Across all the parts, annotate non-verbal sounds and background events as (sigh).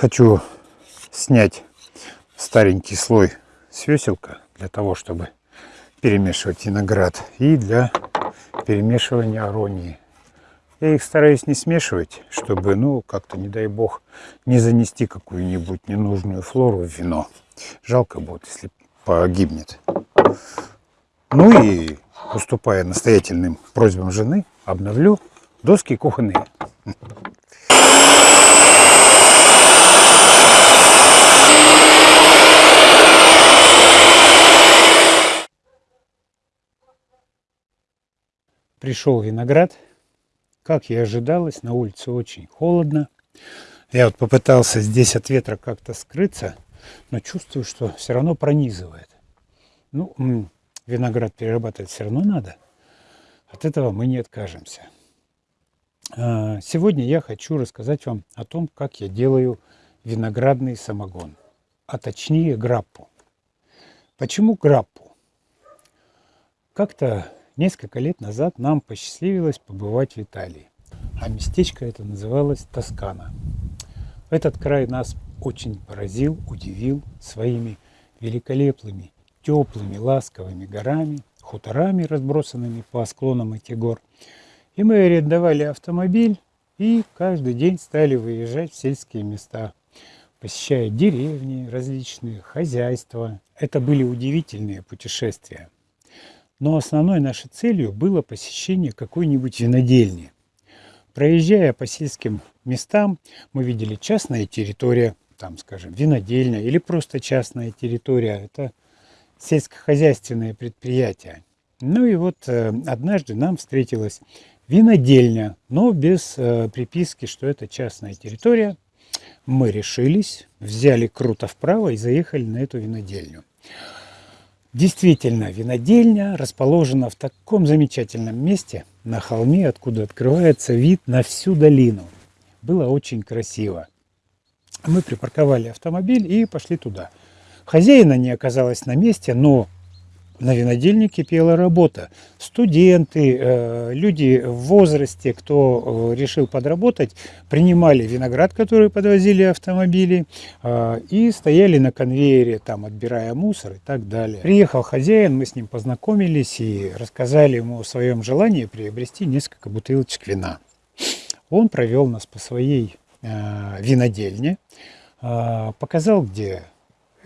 Хочу снять старенький слой свеселка для того, чтобы перемешивать виноград и для перемешивания аронии. Я их стараюсь не смешивать, чтобы, ну, как-то, не дай бог, не занести какую-нибудь ненужную флору в вино. Жалко будет, если погибнет. Ну и, уступая настоятельным просьбам жены, обновлю доски кухонные. Пришел виноград. Как и ожидалось, на улице очень холодно. Я вот попытался здесь от ветра как-то скрыться, но чувствую, что все равно пронизывает. Ну, виноград перерабатывать все равно надо. От этого мы не откажемся. А, сегодня я хочу рассказать вам о том, как я делаю виноградный самогон, а точнее граппу. Почему граппу? Как-то Несколько лет назад нам посчастливилось побывать в Италии, а местечко это называлось Тоскана. Этот край нас очень поразил, удивил своими великолепными, теплыми, ласковыми горами, хуторами, разбросанными по склонам этих гор. И мы арендовали автомобиль и каждый день стали выезжать в сельские места, посещая деревни различные, хозяйства. Это были удивительные путешествия. Но основной нашей целью было посещение какой-нибудь винодельни. Проезжая по сельским местам, мы видели частная территория, там, скажем, винодельня или просто частная территория. Это сельскохозяйственное предприятие. Ну и вот э, однажды нам встретилась винодельня, но без э, приписки, что это частная территория. Мы решились, взяли круто вправо и заехали на эту винодельню. Действительно, винодельня расположена в таком замечательном месте, на холме, откуда открывается вид на всю долину. Было очень красиво. Мы припарковали автомобиль и пошли туда. Хозяина не оказалось на месте, но на винодельне кипела работа. Студенты, э, люди в возрасте, кто э, решил подработать, принимали виноград, который подвозили автомобили, э, и стояли на конвейере, там, отбирая мусор и так далее. Приехал хозяин, мы с ним познакомились и рассказали ему о своем желании приобрести несколько бутылочек вина. Он провел нас по своей винодельне, показал, где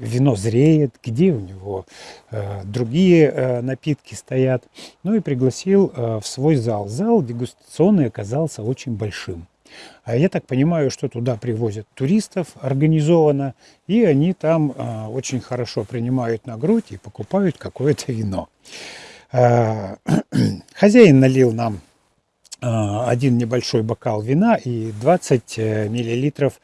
вино зреет, где у него э, другие э, напитки стоят. Ну и пригласил э, в свой зал. Зал дегустационный оказался очень большим. А я так понимаю, что туда привозят туристов организованно, и они там очень хорошо принимают на грудь и покупают какое-то вино. (clears throat) Хозяин налил нам один небольшой бокал вина и 20 э, миллилитров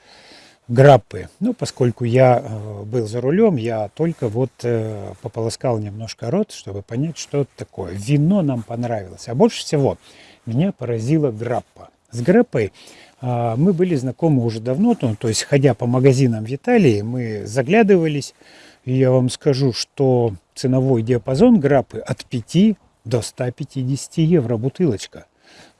граппы. Ну, поскольку я э, был за рулем, я только вот э, пополоскал немножко рот, чтобы понять, что это такое. Вино нам понравилось. А больше всего меня поразила граппа. С граппой а, мы были знакомы уже давно, то есть ходя по магазинам в Италии, мы заглядывались, и я вам скажу, что ценовой диапазон граппы от 5 до 150 евро бутылочка.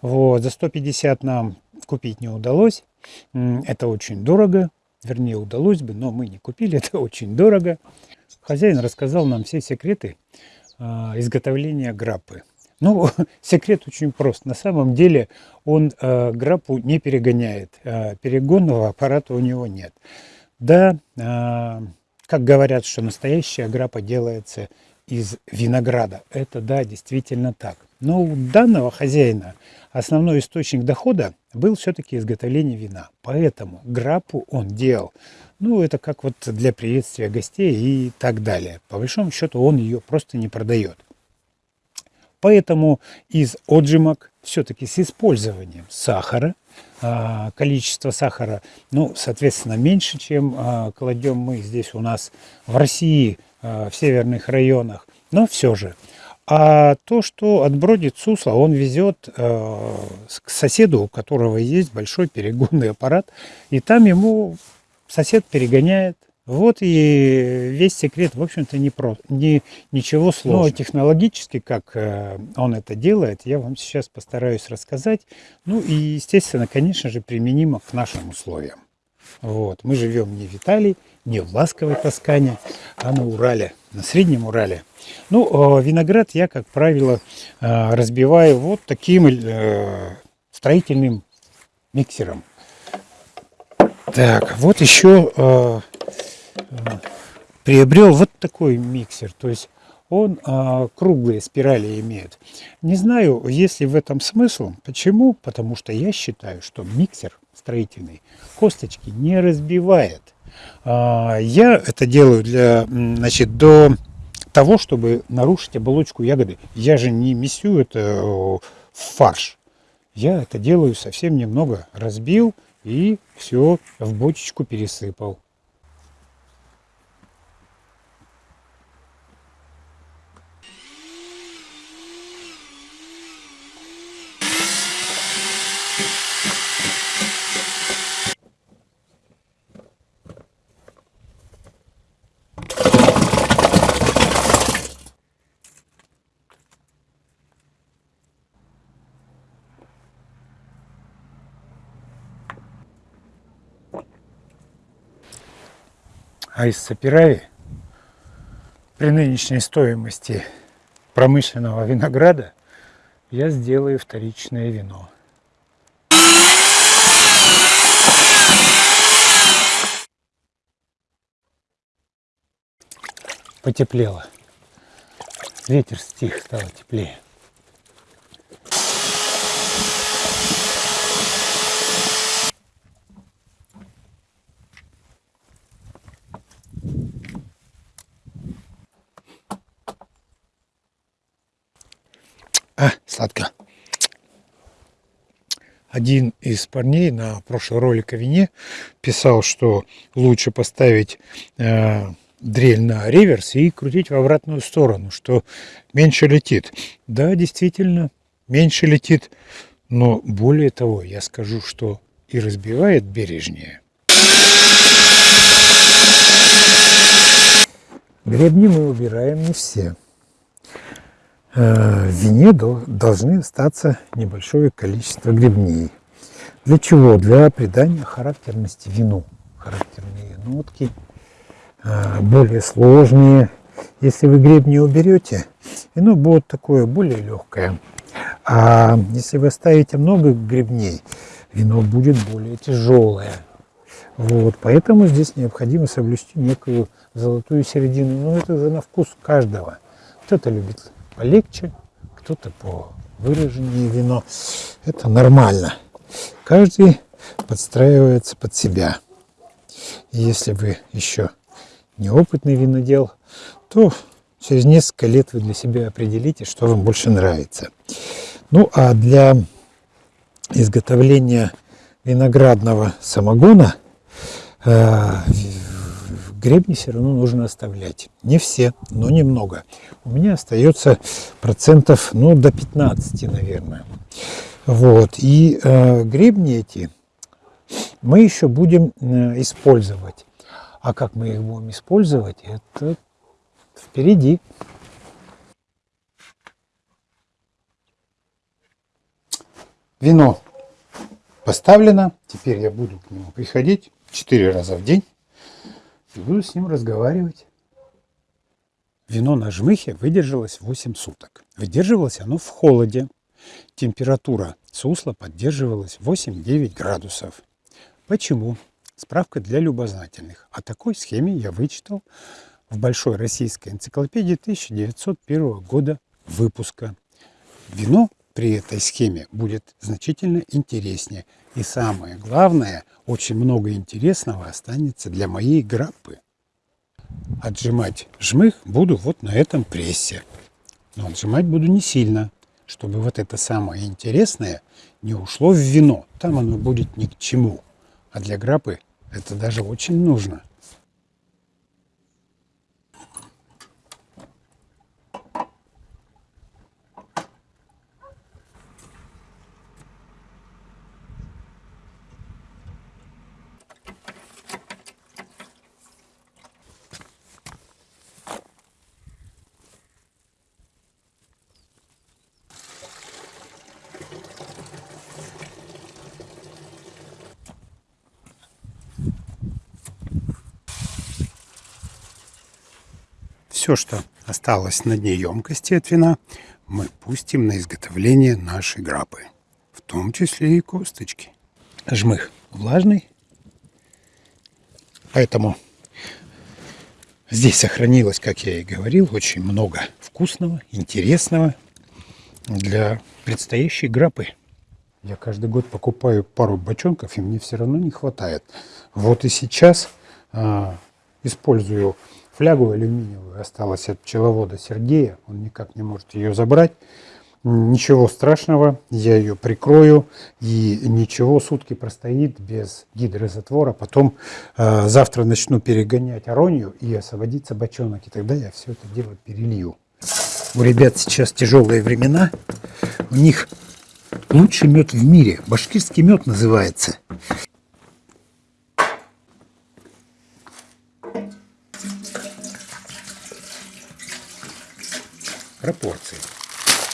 Вот, за 150 нам купить не удалось. Это очень дорого. Вернее, удалось бы, но мы не купили, (laughs) это очень дорого. Хозяин рассказал нам все секреты а, изготовления граппы. Ну, (laughs) секрет очень прост. На самом деле он э, граппу не перегоняет. Э, перегонного аппарата у него нет. Да, э, как говорят, что настоящая граппа делается из винограда. Это да, действительно так. Но у данного хозяина основной источник дохода был все-таки изготовление вина. Поэтому граппу он делал. Ну, это как вот для приветствия гостей и так далее. По большому счету он ее просто не продает. Поэтому из отжимок все-таки с использованием сахара, а, количество сахара, ну, соответственно, меньше, чем а, кладем мы здесь у нас в России, а, в северных районах, но все же – а то, что отбродит сусло, он везет э, к соседу, у которого есть большой перегонный аппарат, и там ему сосед перегоняет. Вот и весь секрет, в общем-то, не про, не, ничего сложного. Но технологически, как э, он это делает, я вам сейчас постараюсь рассказать. Ну и, естественно, конечно же, применимо к нашим условиям. Вот. Мы живем не в Италии, не в ласковой Тоскане, а на Урале, на Среднем Урале. Ну, э, виноград я, как правило, э, разбиваю вот таким э, строительным миксером. Так, вот еще приобрел вот такой миксер. То есть он а, круглые спирали имеет. Не знаю, есть ли в этом смысл. Почему? Потому что я считаю, что миксер строительный косточки не разбивает. А, я это делаю для, значит, до того, чтобы нарушить оболочку ягоды. Я же не месю это в фарш. Я это делаю совсем немного. Разбил и все в бочечку пересыпал. А из Сапирави при нынешней стоимости промышленного винограда я сделаю вторичное вино. Потеплело. Ветер стих, стало теплее. А, сладко. Один из парней на прошлый ролик о вине писал, что лучше поставить э, дрель на реверс и крутить в обратную сторону, что меньше летит. Да, действительно, меньше летит, но более того, я скажу, что и разбивает бережнее. Гребни мы убираем не все. Э, в вине должны остаться небольшое количество грибней. Для чего? Для придания характерности вину. Характерные нотки, э, более сложные. Если вы гребни уберете, вино будет такое более легкое. А если вы оставите много гребней, вино будет более тяжелое. Вот, поэтому здесь необходимо соблюсти некую золотую середину. Но это уже на вкус каждого. Кто-то любит полегче, кто-то по выраженнее вино. Это нормально. Каждый подстраивается под себя. И если вы еще неопытный винодел, то через несколько лет вы для себя определите, что вам больше нравится. Ну а для изготовления виноградного самогона э, гребни все равно нужно оставлять. Не все, но немного. У меня остается процентов ну, до 15, наверное. Вот. И э, гребни эти мы еще будем э, использовать. А как мы их будем использовать, это впереди. Вино поставлено. Теперь я буду к нему приходить 4 раза в день и буду с ним разговаривать. Вино на жмыхе выдержалось 8 суток. Выдерживалось оно в холоде. Температура сусла поддерживалась 8-9 градусов. Почему? Справка для любознательных. О такой схеме я вычитал в Большой российской энциклопедии 1901 года выпуска. Вино при этой схеме будет значительно интереснее. И самое главное, очень много интересного останется для моей граппы. Отжимать жмых буду вот на этом прессе. Но отжимать буду не сильно, чтобы вот это самое интересное не ушло в вино. Там оно будет ни к чему. А для граппы это даже очень нужно. Все, что осталось на дне емкости от вина, мы пустим на изготовление нашей грапы. В том числе и косточки. Жмых влажный, поэтому здесь сохранилось, как я и говорил, очень много вкусного, интересного для предстоящей грапы. Я каждый год покупаю пару бочонков, и мне все равно не хватает. Вот и сейчас а, использую флягу алюминиевую, осталась от пчеловода Сергея, он никак не может ее забрать. Ничего страшного, я ее прикрою, и ничего, сутки простоит без гидрозатвора. Потом э, завтра начну перегонять аронию и освободится бочонок, и тогда я все это дело перелью. У ребят сейчас тяжелые времена, у них Лучший мед в мире. Башкирский мед называется. Пропорции.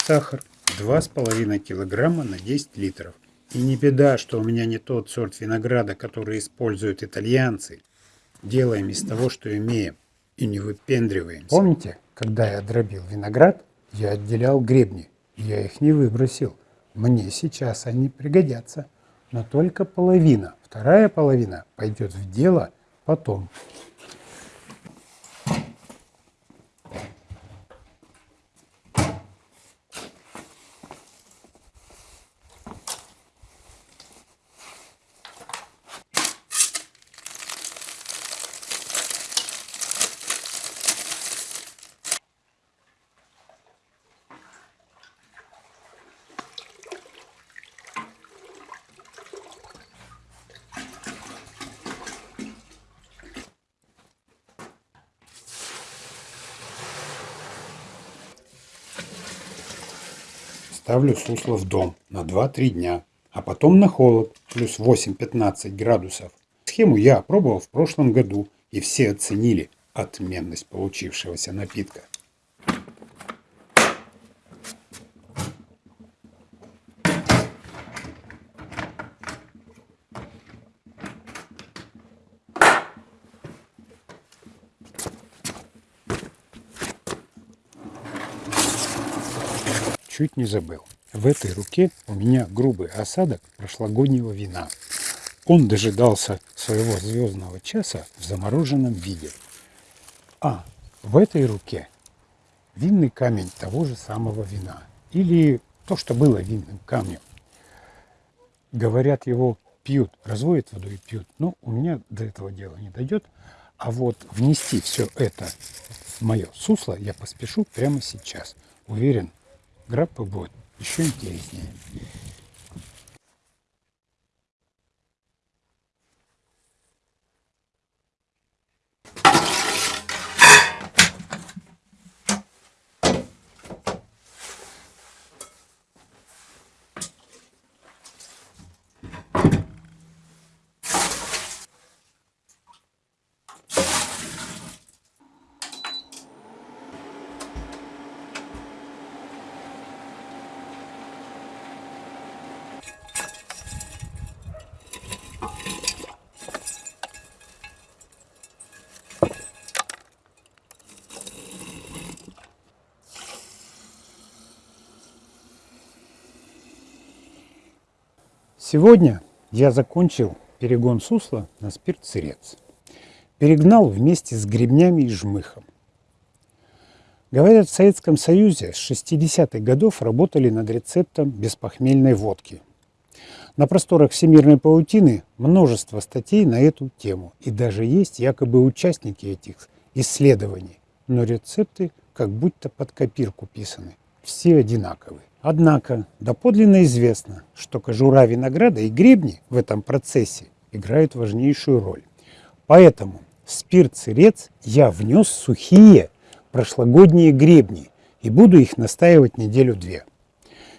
Сахар 2,5 килограмма на 10 литров. И не беда, что у меня не тот сорт винограда, который используют итальянцы. Делаем из того, что имеем. И не выпендриваемся. Помните, когда я дробил виноград, я отделял гребни. Я их не выбросил. Мне сейчас они пригодятся, но только половина. Вторая половина пойдет в дело потом. Ставлю сусло в дом на 2-3 дня, а потом на холод, плюс 8-15 градусов. Схему я опробовал в прошлом году, и все оценили отменность получившегося напитка. Чуть не забыл. В этой руке у меня грубый осадок прошлогоднего вина. Он дожидался своего звездного часа в замороженном виде. А в этой руке винный камень того же самого вина. Или то, что было винным камнем. Говорят, его пьют, разводят воду и пьют. Но у меня до этого дела не дойдет. А вот внести все это в мое сусло я поспешу прямо сейчас. Уверен, граппа будет еще интереснее. Сегодня я закончил перегон сусла на спирт-сырец. Перегнал вместе с гребнями и жмыхом. Говорят, в Советском Союзе с 60-х годов работали над рецептом беспохмельной водки. На просторах всемирной паутины множество статей на эту тему. И даже есть якобы участники этих исследований. Но рецепты как будто под копирку писаны. Все одинаковые. Однако доподлинно известно, что кожура винограда и гребни в этом процессе играют важнейшую роль. Поэтому в спирт-сырец я внес сухие прошлогодние гребни и буду их настаивать неделю-две.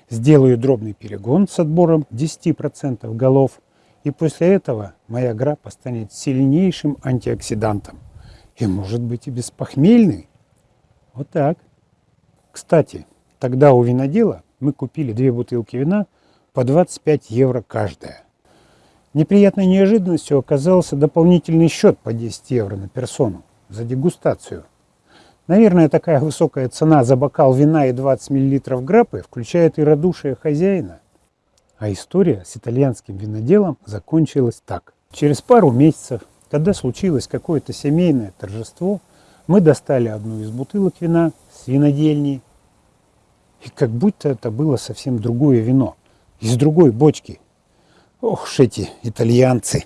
Сделаю дробный перегон с отбором 10% голов, и после этого моя грапа станет сильнейшим антиоксидантом. И может быть и беспохмельный. Вот так. Кстати, тогда у винодела мы купили две бутылки вина по 25 евро каждая. Неприятной неожиданностью оказался дополнительный счет по 10 евро на персону за дегустацию. Наверное, такая высокая цена за бокал вина и 20 мл граппы включает и радушие хозяина. А история с итальянским виноделом закончилась так. Через пару месяцев, когда случилось какое-то семейное торжество, мы достали одну из бутылок вина с винодельни. И как будто это было совсем другое вино, из другой бочки. Ох уж эти итальянцы!